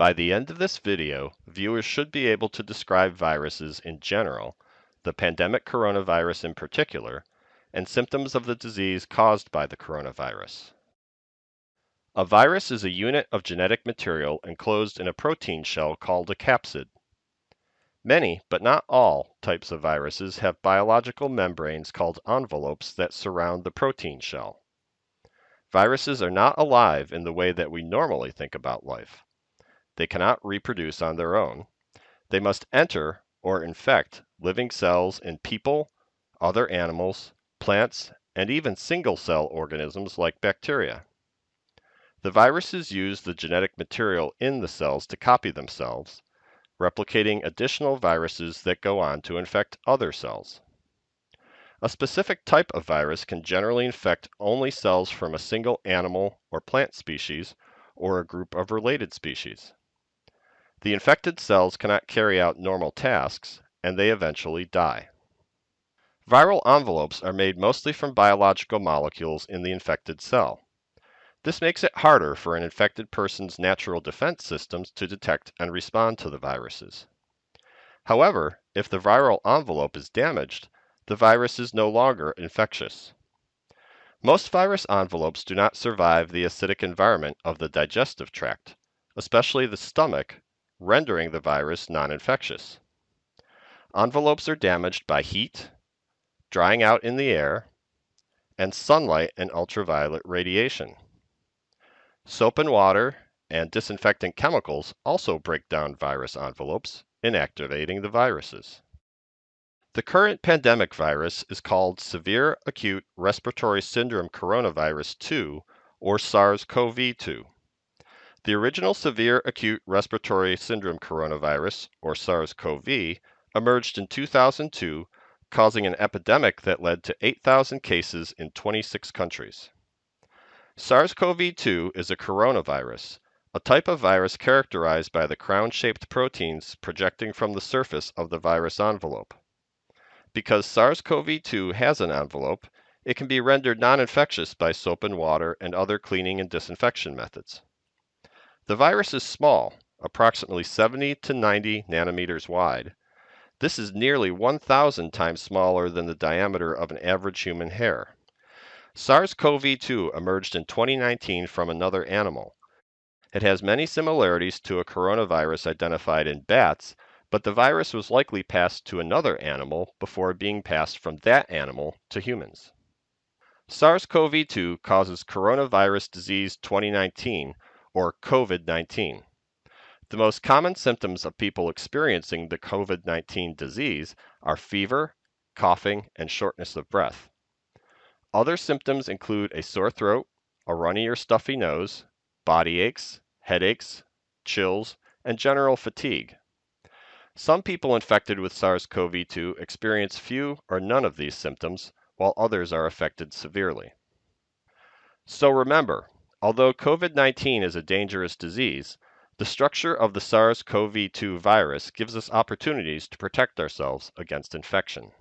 By the end of this video, viewers should be able to describe viruses in general, the pandemic coronavirus in particular, and symptoms of the disease caused by the coronavirus. A virus is a unit of genetic material enclosed in a protein shell called a capsid. Many, but not all, types of viruses have biological membranes called envelopes that surround the protein shell. Viruses are not alive in the way that we normally think about life. They cannot reproduce on their own. They must enter or infect living cells in people, other animals, plants, and even single-cell organisms like bacteria. The viruses use the genetic material in the cells to copy themselves, replicating additional viruses that go on to infect other cells. A specific type of virus can generally infect only cells from a single animal or plant species or a group of related species. The infected cells cannot carry out normal tasks, and they eventually die. Viral envelopes are made mostly from biological molecules in the infected cell. This makes it harder for an infected person's natural defense systems to detect and respond to the viruses. However, if the viral envelope is damaged, the virus is no longer infectious. Most virus envelopes do not survive the acidic environment of the digestive tract, especially the stomach, rendering the virus non-infectious. Envelopes are damaged by heat, drying out in the air, and sunlight and ultraviolet radiation. Soap and water and disinfectant chemicals also break down virus envelopes, inactivating the viruses. The current pandemic virus is called Severe Acute Respiratory Syndrome Coronavirus 2, or SARS-CoV-2. The original Severe Acute Respiratory Syndrome Coronavirus, or SARS-CoV, emerged in 2002, causing an epidemic that led to 8,000 cases in 26 countries. SARS-CoV-2 is a coronavirus, a type of virus characterized by the crown-shaped proteins projecting from the surface of the virus envelope. Because SARS-CoV-2 has an envelope, it can be rendered non-infectious by soap and water and other cleaning and disinfection methods. The virus is small, approximately 70 to 90 nanometers wide. This is nearly 1,000 times smaller than the diameter of an average human hair. SARS-CoV-2 emerged in 2019 from another animal. It has many similarities to a coronavirus identified in bats, but the virus was likely passed to another animal before being passed from that animal to humans. SARS-CoV-2 causes coronavirus disease 2019, or COVID-19. The most common symptoms of people experiencing the COVID-19 disease are fever, coughing, and shortness of breath. Other symptoms include a sore throat, a runny or stuffy nose, body aches, headaches, chills, and general fatigue. Some people infected with SARS-CoV-2 experience few or none of these symptoms, while others are affected severely. So remember, although COVID-19 is a dangerous disease, the structure of the SARS-CoV-2 virus gives us opportunities to protect ourselves against infection.